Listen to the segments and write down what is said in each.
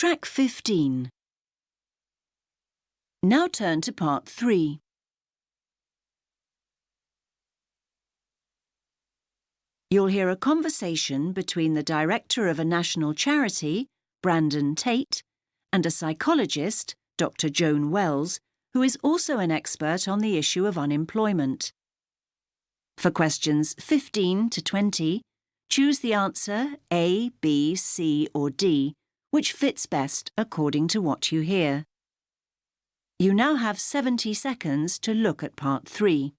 Track 15. Now turn to part 3. You'll hear a conversation between the director of a national charity, Brandon Tate, and a psychologist, Dr. Joan Wells, who is also an expert on the issue of unemployment. For questions 15 to 20, choose the answer A, B, C or D, which fits best according to what you hear. You now have 70 seconds to look at part 3.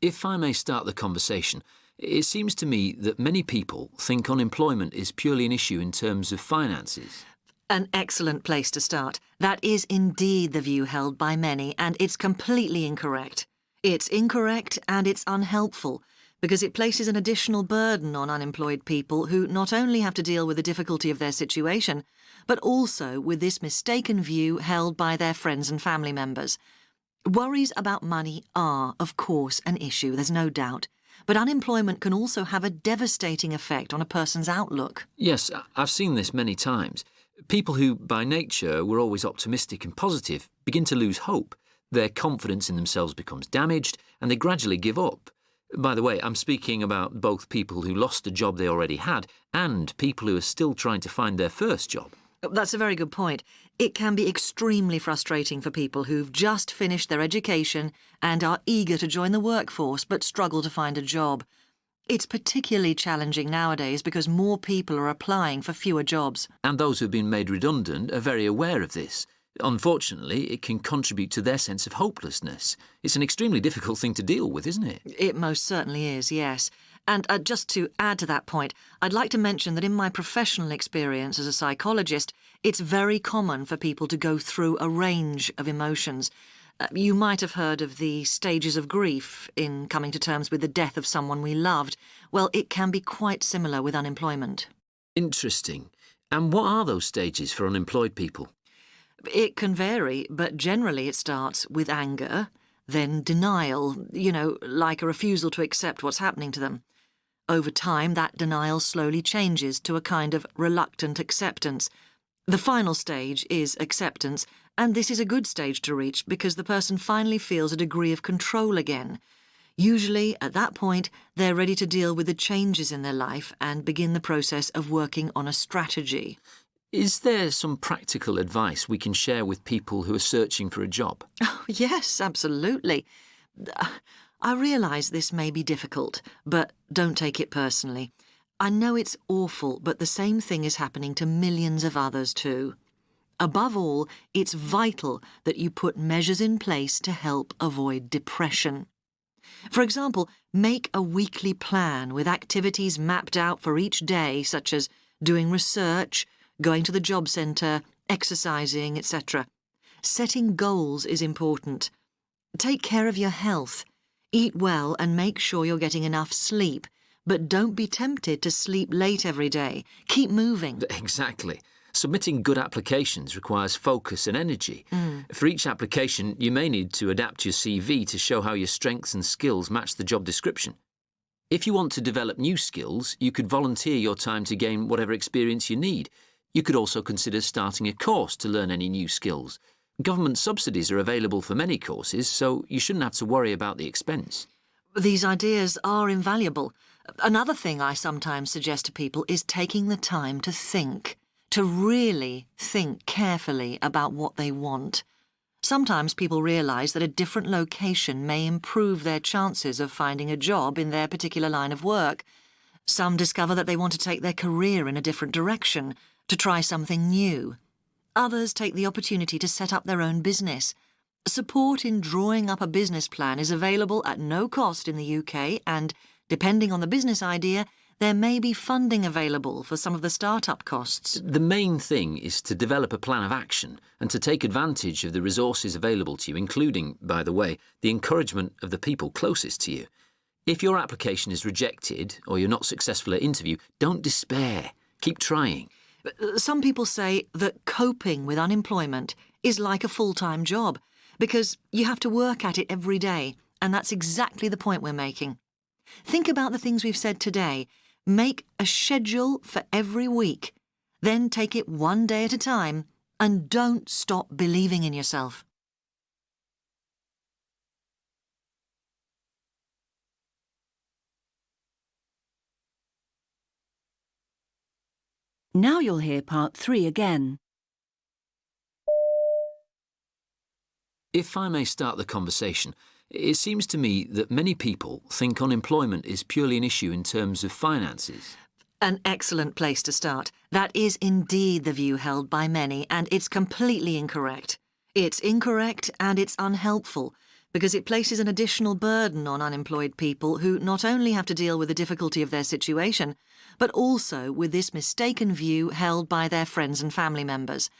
If I may start the conversation, it seems to me that many people think unemployment is purely an issue in terms of finances. An excellent place to start. That is indeed the view held by many, and it's completely incorrect. It's incorrect and it's unhelpful because it places an additional burden on unemployed people who not only have to deal with the difficulty of their situation, but also with this mistaken view held by their friends and family members. Worries about money are, of course, an issue, there's no doubt. But unemployment can also have a devastating effect on a person's outlook. Yes, I've seen this many times. People who, by nature, were always optimistic and positive begin to lose hope. Their confidence in themselves becomes damaged, and they gradually give up. By the way, I'm speaking about both people who lost a job they already had and people who are still trying to find their first job. That's a very good point. It can be extremely frustrating for people who've just finished their education and are eager to join the workforce but struggle to find a job. It's particularly challenging nowadays because more people are applying for fewer jobs. And those who've been made redundant are very aware of this. Unfortunately, it can contribute to their sense of hopelessness. It's an extremely difficult thing to deal with, isn't it? It most certainly is, yes. And uh, just to add to that point, I'd like to mention that in my professional experience as a psychologist, it's very common for people to go through a range of emotions. Uh, you might have heard of the stages of grief in coming to terms with the death of someone we loved. Well, it can be quite similar with unemployment. Interesting. And what are those stages for unemployed people? It can vary, but generally it starts with anger, then denial, you know, like a refusal to accept what's happening to them. Over time, that denial slowly changes to a kind of reluctant acceptance. The final stage is acceptance, and this is a good stage to reach because the person finally feels a degree of control again. Usually, at that point, they're ready to deal with the changes in their life and begin the process of working on a strategy. Is there some practical advice we can share with people who are searching for a job? Oh, yes, absolutely. I realise this may be difficult, but don't take it personally. I know it's awful, but the same thing is happening to millions of others too. Above all, it's vital that you put measures in place to help avoid depression. For example, make a weekly plan with activities mapped out for each day, such as doing research, going to the job centre, exercising, etc. Setting goals is important. Take care of your health. Eat well and make sure you're getting enough sleep. But don't be tempted to sleep late every day. Keep moving. Exactly. Submitting good applications requires focus and energy. Mm. For each application, you may need to adapt your CV to show how your strengths and skills match the job description. If you want to develop new skills, you could volunteer your time to gain whatever experience you need. You could also consider starting a course to learn any new skills. Government subsidies are available for many courses, so you shouldn't have to worry about the expense. These ideas are invaluable. Another thing I sometimes suggest to people is taking the time to think, to really think carefully about what they want. Sometimes people realise that a different location may improve their chances of finding a job in their particular line of work. Some discover that they want to take their career in a different direction, to try something new. Others take the opportunity to set up their own business. Support in drawing up a business plan is available at no cost in the UK and, depending on the business idea, there may be funding available for some of the start-up costs. The main thing is to develop a plan of action and to take advantage of the resources available to you, including, by the way, the encouragement of the people closest to you. If your application is rejected or you're not successful at interview, don't despair. Keep trying. Some people say that coping with unemployment is like a full-time job because you have to work at it every day, and that's exactly the point we're making. Think about the things we've said today. Make a schedule for every week, then take it one day at a time, and don't stop believing in yourself. Now you'll hear part three again. If I may start the conversation, it seems to me that many people think unemployment is purely an issue in terms of finances. An excellent place to start. That is indeed the view held by many, and it's completely incorrect. It's incorrect and it's unhelpful because it places an additional burden on unemployed people who not only have to deal with the difficulty of their situation, but also with this mistaken view held by their friends and family members.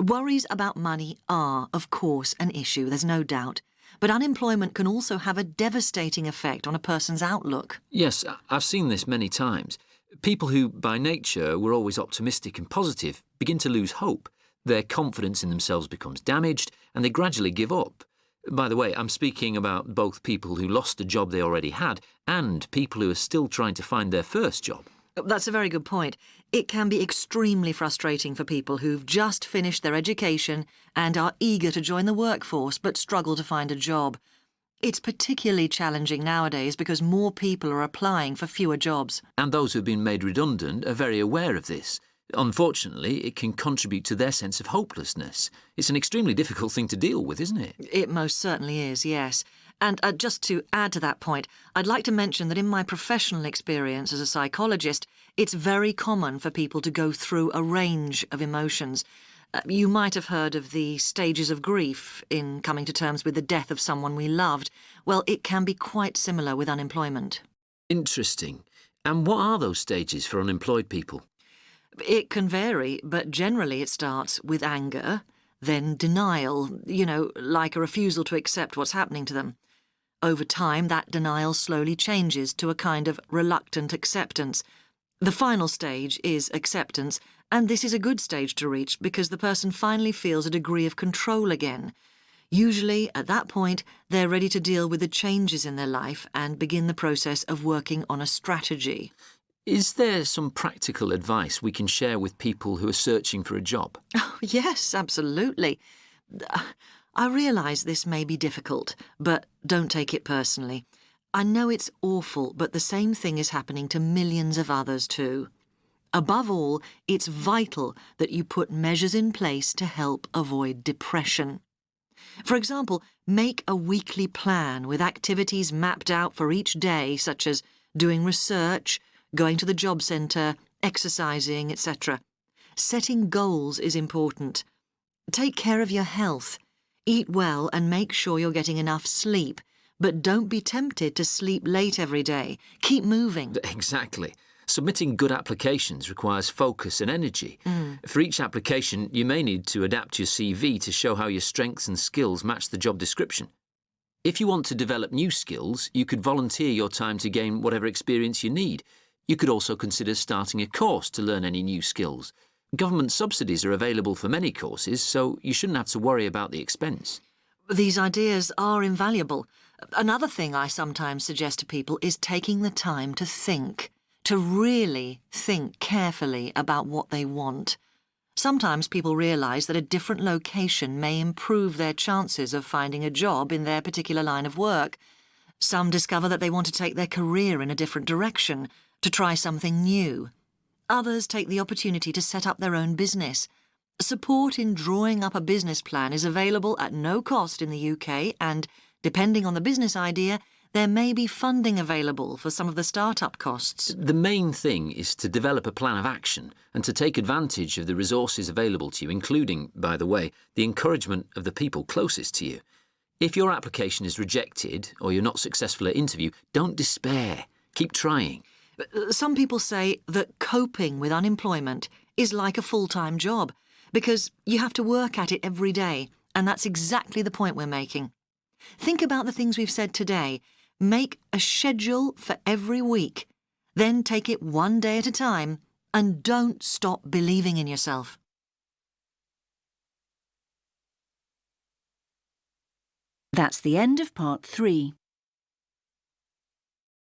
Worries about money are, of course, an issue, there's no doubt. But unemployment can also have a devastating effect on a person's outlook. Yes, I've seen this many times. People who, by nature, were always optimistic and positive begin to lose hope. Their confidence in themselves becomes damaged, and they gradually give up. By the way, I'm speaking about both people who lost a job they already had and people who are still trying to find their first job. Uh, that's a very good point. It can be extremely frustrating for people who've just finished their education and are eager to join the workforce but struggle to find a job. It's particularly challenging nowadays because more people are applying for fewer jobs. And those who've been made redundant are very aware of this. Unfortunately, it can contribute to their sense of hopelessness. It's an extremely difficult thing to deal with, isn't it? It most certainly is, yes. And uh, just to add to that point, I'd like to mention that in my professional experience as a psychologist, it's very common for people to go through a range of emotions. Uh, you might have heard of the stages of grief in coming to terms with the death of someone we loved. Well, it can be quite similar with unemployment. Interesting. And what are those stages for unemployed people? It can vary, but generally it starts with anger, then denial, you know, like a refusal to accept what's happening to them. Over time, that denial slowly changes to a kind of reluctant acceptance. The final stage is acceptance, and this is a good stage to reach because the person finally feels a degree of control again. Usually, at that point, they're ready to deal with the changes in their life and begin the process of working on a strategy. Is there some practical advice we can share with people who are searching for a job? Oh, yes, absolutely. I realise this may be difficult, but don't take it personally. I know it's awful, but the same thing is happening to millions of others too. Above all, it's vital that you put measures in place to help avoid depression. For example, make a weekly plan with activities mapped out for each day, such as doing research, going to the job centre, exercising, etc. Setting goals is important. Take care of your health. Eat well and make sure you're getting enough sleep. But don't be tempted to sleep late every day. Keep moving. Exactly. Submitting good applications requires focus and energy. Mm. For each application, you may need to adapt your CV to show how your strengths and skills match the job description. If you want to develop new skills, you could volunteer your time to gain whatever experience you need. You could also consider starting a course to learn any new skills. Government subsidies are available for many courses, so you shouldn't have to worry about the expense. These ideas are invaluable. Another thing I sometimes suggest to people is taking the time to think, to really think carefully about what they want. Sometimes people realise that a different location may improve their chances of finding a job in their particular line of work. Some discover that they want to take their career in a different direction, to try something new. Others take the opportunity to set up their own business. Support in drawing up a business plan is available at no cost in the UK and, depending on the business idea, there may be funding available for some of the start-up costs. The main thing is to develop a plan of action and to take advantage of the resources available to you, including, by the way, the encouragement of the people closest to you. If your application is rejected or you're not successful at interview, don't despair. Keep trying. Uh, some people say that coping with unemployment is like a full-time job because you have to work at it every day, and that's exactly the point we're making. Think about the things we've said today. Make a schedule for every week, then take it one day at a time, and don't stop believing in yourself. That's the end of part three.